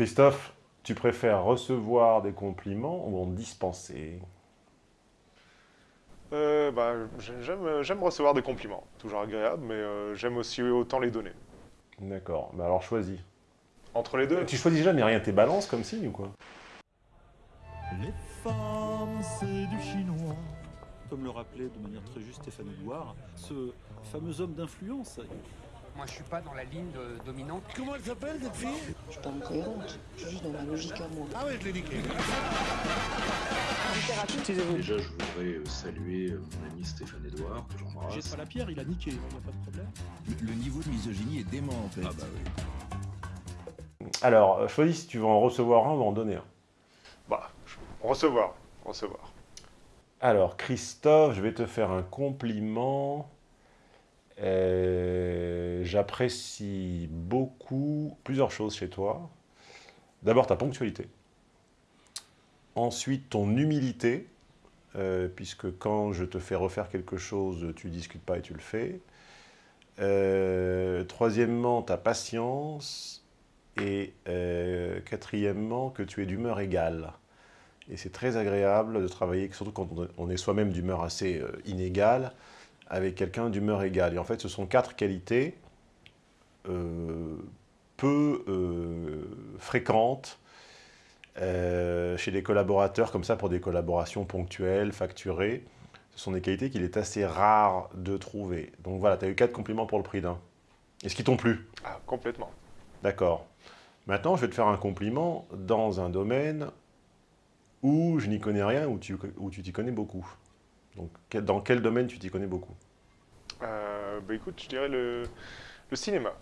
Christophe, tu préfères recevoir des compliments ou en dispenser? Euh, bah, J'aime recevoir des compliments, toujours agréable, mais euh, j'aime aussi autant les donner. D'accord, mais alors choisis. Entre les deux Tu choisis jamais rien, t'es balance comme signe ou quoi? Les femmes, c'est du chinois. Comme le rappelait de manière très juste Stéphane Edouard, ce fameux homme d'influence. Moi, je suis pas dans la ligne de dominante. Comment elle s'appelle, cette fille? Je suis pas incohérente, je suis juste dans ma logique à moi. Ah ouais, je l'ai niqué. Déjà, je voudrais euh, saluer euh, mon ami Stéphane Edouard, que Jette j'embrasse. pas la pierre, il a niqué, il n'y a pas de problème. Le, le niveau de misogynie est dément en fait. Ah bah oui. Alors, euh, choisis si tu veux en recevoir un ou en donner un. Bah, je- recevoir, recevoir. Alors, Christophe, je vais te faire un compliment. Euh, J'apprécie beaucoup plusieurs choses chez toi. D'abord, ta ponctualité. Ensuite, ton humilité, euh, puisque quand je te fais refaire quelque chose, tu discutes pas et tu le fais. Euh, troisièmement, ta patience. Et quatrièmement, que tu es d'humeur égale. Et c'est très agréable de travailler, surtout quand on- est soi-même d'humeur assez inégale, avec quelqu'un d'humeur égale. Et en fait, ce sont quatre qualités euh, peu euh, fréquentes euh, chez des collaborateurs, comme ça, pour des collaborations ponctuelles, facturées. Ce sont des qualités qu'il est assez rare de trouver. Donc voilà, tu as eu quatre compliments pour le prix d'un. Est-ce qu'ils t'ont plu? Ah, complètement. D'accord. Maintenant, je vais te faire un compliment dans un domaine où je n'y connais rien, où tu où tu t'y connais beaucoup. Donc, dans quel domaine tu t'y connais beaucoup? Euh, bah écoute, je dirais le, le cinéma.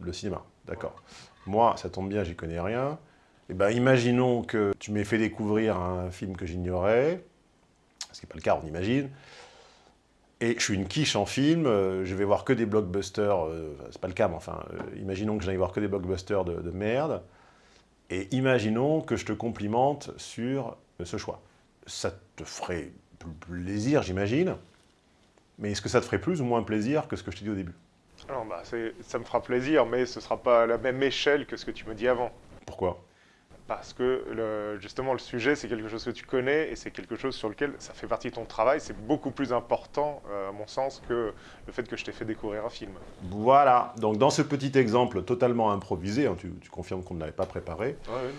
Le cinéma, d'accord. Moi, ça tombe bien, j'y connais rien. Eh ben, imaginons que tu m'aies fait découvrir un film que j'ignorais, ce qui n'est pas le cas, on imagine, et je suis une quiche en film, euh, je vais voir que des blockbusters, euh, c'est pas le cas, mais enfin, euh, imaginons que j'aille voir que des blockbusters de, de merde, et imaginons que je te complimente sur ce choix. Ça te ferait plaisir, j'imagine, mais est-ce que ça te ferait plus ou moins plaisir que ce que je t'ai dit au début? Alors, bah, ça me fera plaisir, mais ce sera pas à la même échelle que ce que tu me dis avant. Pourquoi? Parce que le- justement, le sujet, c'est quelque chose que tu connais et c'est quelque chose sur lequel ça fait partie de ton travail. C'est beaucoup plus important, euh, à mon sens, que le fait que je t'ai fait découvrir un film. Voilà, donc dans ce petit exemple totalement improvisé, hein, tu, tu confirmes qu'on ne l'avait pas préparé, euh,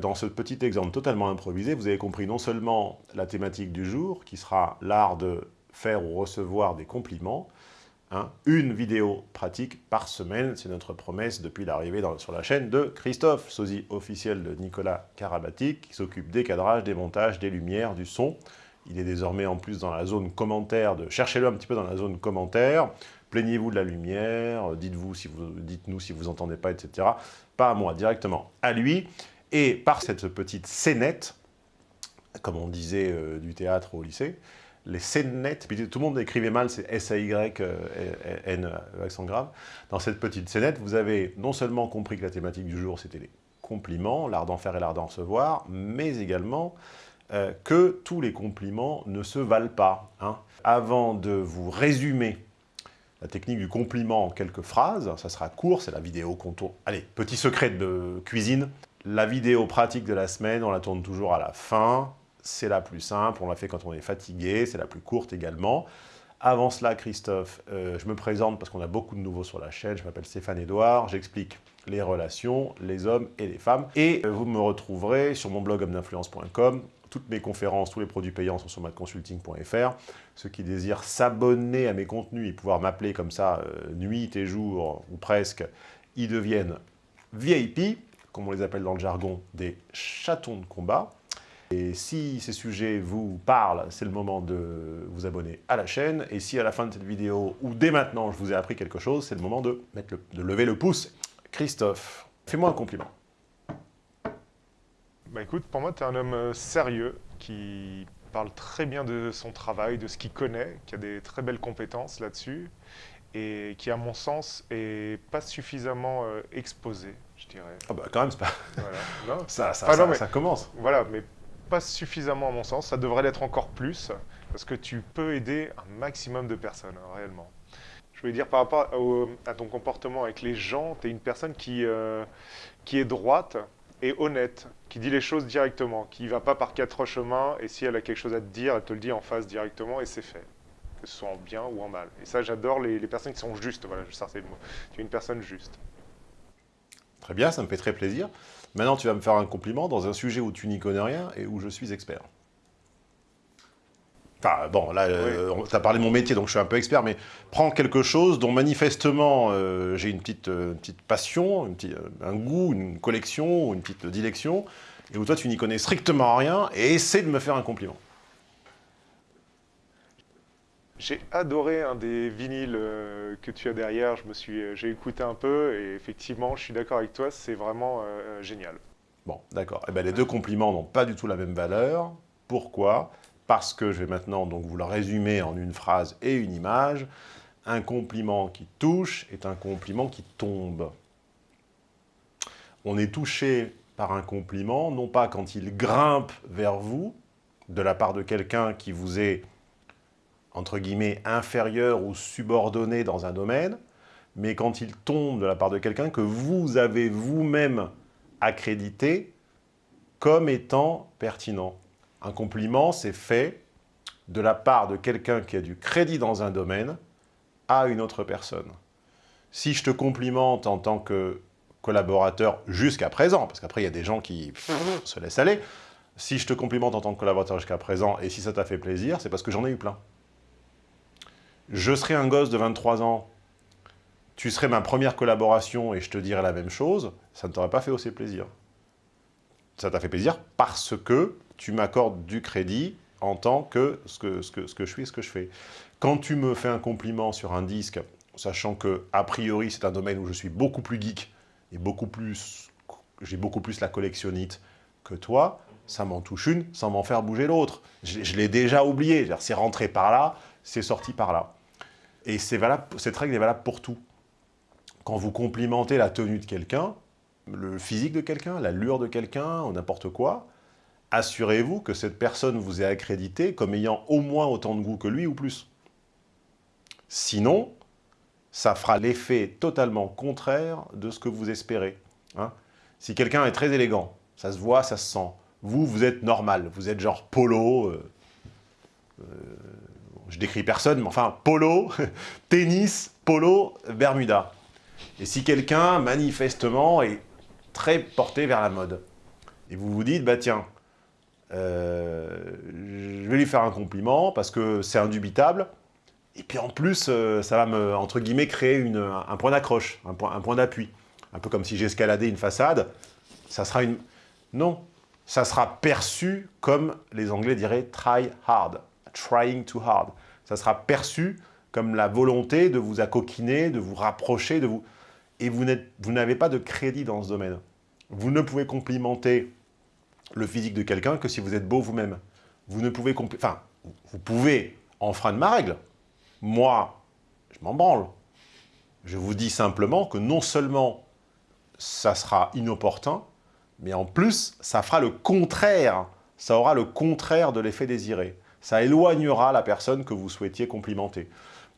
dans ce petit exemple totalement improvisé, vous avez compris non seulement la thématique du jour, qui sera l'art de faire ou recevoir des compliments, hein, une vidéo pratique par semaine, c'est notre promesse depuis l'arrivée sur la chaîne de Christophe, sosie officiel de Nicolas Karabatic, qui s'occupe des cadrages, des montages, des lumières, du son. Il est désormais en plus dans la zone commentaire, cherchez-le un petit peu dans la zone commentaire, plaignez-vous de la lumière, euh, dites-vous si vous, dites-nous si vous entendez pas, etc. Pas à moi, directement à lui. Et par cette petite scénette, comme on disait euh, du théâtre au lycée, les scénettes, puis tout le monde écrivait mal, c'est S-A-Y-N, euh, accent grave. Dans cette petite scénette, vous avez non seulement compris que la thématique du jour, c'était les compliments, l'art d'en faire et l'art d'en recevoir, mais également euh, que tous les compliments ne se valent pas. hein. Avant de vous résumer la technique du compliment en quelques phrases, ça sera court, c'est la vidéo qu'on tourne. Allez, petit secret de cuisine, la vidéo pratique de la semaine, on la tourne toujours à la fin, c'est la plus simple, on la fait quand on est fatigué, c'est la plus courte également. Avant cela, Christophe, euh, je me présente parce qu'on a beaucoup de nouveaux sur la chaîne, je m'appelle Stéphane Edouard, j'explique les relations, les hommes et les femmes. Et euh, vous me retrouverez sur mon blog homme-d'influence.com, toutes mes conférences, tous les produits payants sont sur madconsulting.fr. Ceux qui désirent s'abonner à mes contenus et pouvoir m'appeler comme ça, euh, nuit et jour, ou presque, ils deviennent VIP, comme on les appelle dans le jargon, des chatons de combat. Et si ces sujets vous parlent, c'est le moment de vous abonner à la chaîne. Et si à la fin de cette vidéo, ou dès maintenant, je vous ai appris quelque chose, c'est le moment de, lever le pouce. Christophe, fais-moi un compliment. Bah écoute, pour moi, tu es un homme euh, sérieux qui parle très bien de son travail, de ce qu'il connaît, qui a des très belles compétences là-dessus et qui, à mon sens, est pas suffisamment euh, exposé, je dirais. Ah bah quand même, c'est pas... Voilà. Non, ça, ça, Ah non, ça- mais- ça commence. Voilà, mais pas suffisamment à mon sens. Ça devrait l'être encore plus, parce que tu peux aider un maximum de personnes, hein, réellement. Je veux dire, par rapport à ton comportement avec les gens, tu es une personne qui, euh, qui est droite et honnête, qui dit les choses directement, qui ne va pas par quatre chemins, et si elle a quelque chose à te dire, elle te le dit en face directement, et c'est fait. Que ce soit en bien ou en mal. Et ça, j'adore les, personnes qui sont justes. Voilà, je c'est le mot. Tu es une personne juste. Très bien, ça me fait très plaisir. Maintenant, tu vas me faire un compliment dans un sujet où tu n'y connais rien et où je suis expert. Enfin, bon, là, euh, tu as parlé de mon métier, donc je suis un peu expert, mais prends quelque chose dont manifestement euh, j'ai une petite, euh, petite passion, un goût, une collection, une petite dilection, et où toi tu n'y connais strictement rien, et essaie de me faire un compliment. J'ai adoré un des vinyles que tu as derrière, je me suis, j'ai écouté un peu, et effectivement, je suis d'accord avec toi, c'est vraiment génial. Bon, d'accord. Eh ben, les deux compliments n'ont pas du tout la même valeur. Pourquoi? Parce que je vais maintenant donc vous le résumer en une phrase et une image. Un compliment qui touche est un compliment qui tombe. On est touché par un compliment, non pas quand il grimpe vers vous, de la part de quelqu'un qui vous est, entre guillemets, inférieur ou subordonné dans un domaine, mais quand il tombe de la part de quelqu'un que vous avez vous-même accrédité comme étant pertinent. Un compliment, c'est fait de la part de quelqu'un qui a du crédit dans un domaine à une autre personne. Si je te complimente en tant que collaborateur jusqu'à présent, parce qu'après il y a des gens qui se laissent aller, si je te complimente en tant que collaborateur jusqu'à présent, et si ça t'a fait plaisir, c'est parce que j'en ai eu plein. Je serais un gosse de 23 ans, tu serais ma première collaboration et je te dirais la même chose, ça ne t'aurait pas fait aussi plaisir. Ça t'a fait plaisir parce que tu m'accordes du crédit en tant que ce que, je suis et ce que je fais. Quand tu me fais un compliment sur un disque, sachant que, a priori, c'est un domaine où je suis beaucoup plus geek et beaucoup plus, j'ai beaucoup plus la collectionnite que toi, ça m'en touche une sans m'en faire bouger l'autre. Je, l'ai déjà oublié, c'est rentré par là, c'est sorti par là. Et cette règle est valable pour tout. Quand vous complimentez la tenue de quelqu'un, le physique de quelqu'un, la l'allure de quelqu'un, ou n'importe quoi, assurez-vous que cette personne vous est accréditée comme ayant au moins autant de goût que lui ou plus. Sinon, ça fera l'effet totalement contraire de ce que vous espérez. Hein. si quelqu'un est très élégant, ça se voit, ça se sent. Vous, vous êtes normal, vous êtes genre polo, euh, euh, je décris personne, mais enfin polo, tennis, polo, bermuda. Et si quelqu'un, manifestement, est très porté vers la mode, et vous vous dites, bah tiens, euh, je vais lui faire un compliment parce que c'est indubitable. Et puis en plus, euh, ça va me, entre guillemets, créer un point d'accroche, un point, un point d'appui. Un peu comme si j'escaladais une façade, ça sera une... Non, ça sera perçu comme les Anglais diraient « try hard »,« trying too hard ». Ça sera perçu comme la volonté de vous accoquiner, de vous rapprocher, de vous... Et vous n'avez pas de crédit dans ce domaine. Vous ne pouvez complimenter le physique de quelqu'un que si vous êtes beau vous-même. Vous ne pouvez... Enfin, vous pouvez enfreindre ma règle. Moi, je m'en branle. Je vous dis simplement que non seulement ça sera inopportun, mais en plus, ça fera le contraire. Ça aura le contraire de l'effet désiré. Ça éloignera la personne que vous souhaitiez complimenter.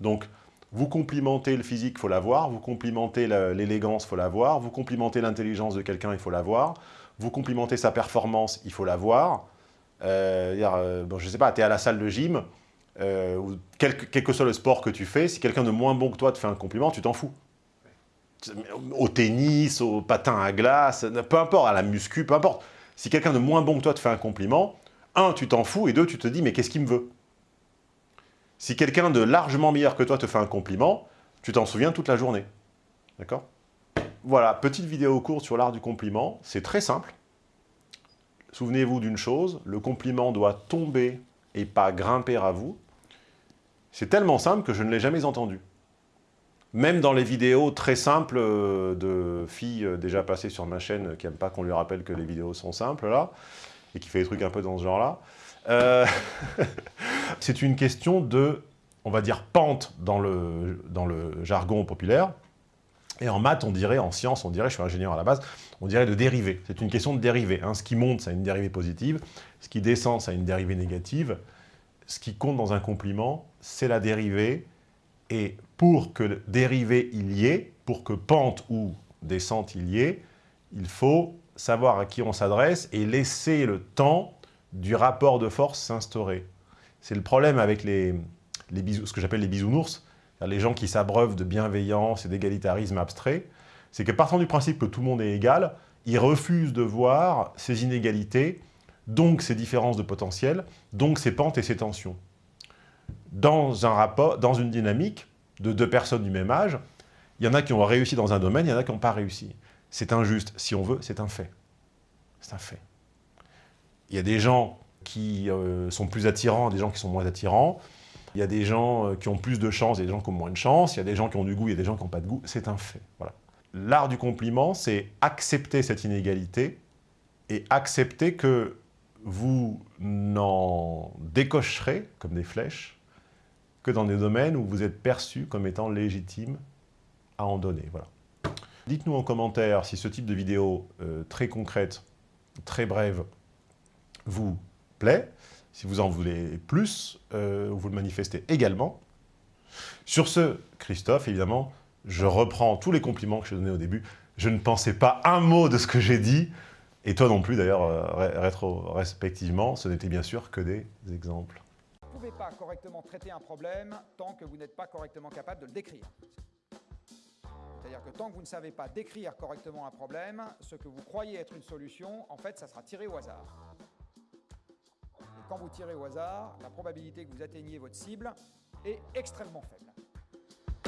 Donc, vous complimentez le physique, il faut l'avoir. Vous complimentez l'élégance, il faut l'avoir. Vous complimentez l'intelligence de quelqu'un, il faut l'avoir vous complimentez sa performance, il faut la voir. Euh, euh, bon, je ne sais pas, tu es à la salle de gym, euh, ou quel, que soit le sport que tu fais, si quelqu'un de moins bon que toi te fait un compliment, tu t'en fous. Au tennis, au patin à glace, peu importe, à la muscu, peu importe. Si quelqu'un de moins bon que toi te fait un compliment, un, tu t'en fous, et deux, tu te dis, mais qu'est-ce qu'il me veut? Si quelqu'un de largement meilleur que toi te fait un compliment, tu t'en souviens toute la journée. D'accord? Voilà, petite vidéo courte sur l'art du compliment. C'est très simple. Souvenez-vous d'une chose, le compliment doit tomber et pas grimper à vous. C'est tellement simple que je ne l'ai jamais entendu. Même dans les vidéos très simples euh, de filles euh, déjà passées sur ma chaîne qui n'aiment pas qu'on lui rappelle que les vidéos sont simples, là, et qui fait des trucs un peu dans ce genre-là. Euh, c'est une question de, on va dire, pente dans le, jargon populaire. Et en maths, on dirait, en sciences, on dirait, je suis ingénieur à la base, on dirait de dériver. C'est une question de dérivée. Hein. Ce qui monte, ça a une dérivée positive. Ce qui descend, ça a une dérivée négative. Ce qui compte dans un compliment, c'est la dérivée Et pour que dérivé il y ait, pour que pente ou descente il y ait, il faut savoir à qui on s'adresse et laisser le temps du rapport de force s'instaurer. C'est le problème avec les, bisous, ce que j'appelle les bisounours, les gens qui s'abreuvent de bienveillance et d'égalitarisme abstrait, c'est que partant du principe que tout le monde est égal, ils refusent de voir ces inégalités, donc ces différences de potentiel, donc ces pentes et ces tensions. Dans, un rapport, dans une dynamique de deux personnes du même âge, il y en a qui ont réussi dans un domaine, il y en a qui n'ont pas réussi. C'est injuste. Si on veut, c'est un fait. C'est un fait. Il y a des gens qui euh, sont plus attirants, des gens qui sont moins attirants. Il y a des gens euh, qui ont plus de chance, et des gens qui ont moins de chance. Il y a des gens qui ont du goût, il y a des gens qui n'ont pas de goût. C'est un fait. Voilà. L'art du compliment, c'est accepter cette inégalité et accepter que vous n'en décocherez, comme des flèches, que dans des domaines où vous êtes perçu comme étant légitime à en donner. Voilà. Dites-nous en commentaire si ce type de vidéo euh, très concrète, très brève, vous plaît. Si vous en voulez plus, euh, vous le manifestez également. Sur ce, Christophe, évidemment, je reprends tous les compliments que je donnais au début. Je ne pensais pas un mot de ce que j'ai dit, et toi non plus d'ailleurs, euh, rétro-respectivement, ce n'était bien sûr que des exemples. Vous ne pouvez pas correctement traiter un problème tant que vous n'êtes pas correctement capable de le décrire. Que tant que vous ne savez pas décrire correctement un problème, ce que vous croyez être une solution, en fait, ça sera tiré au hasard. Et quand vous tirez au hasard, la probabilité que vous atteigniez votre cible est extrêmement faible.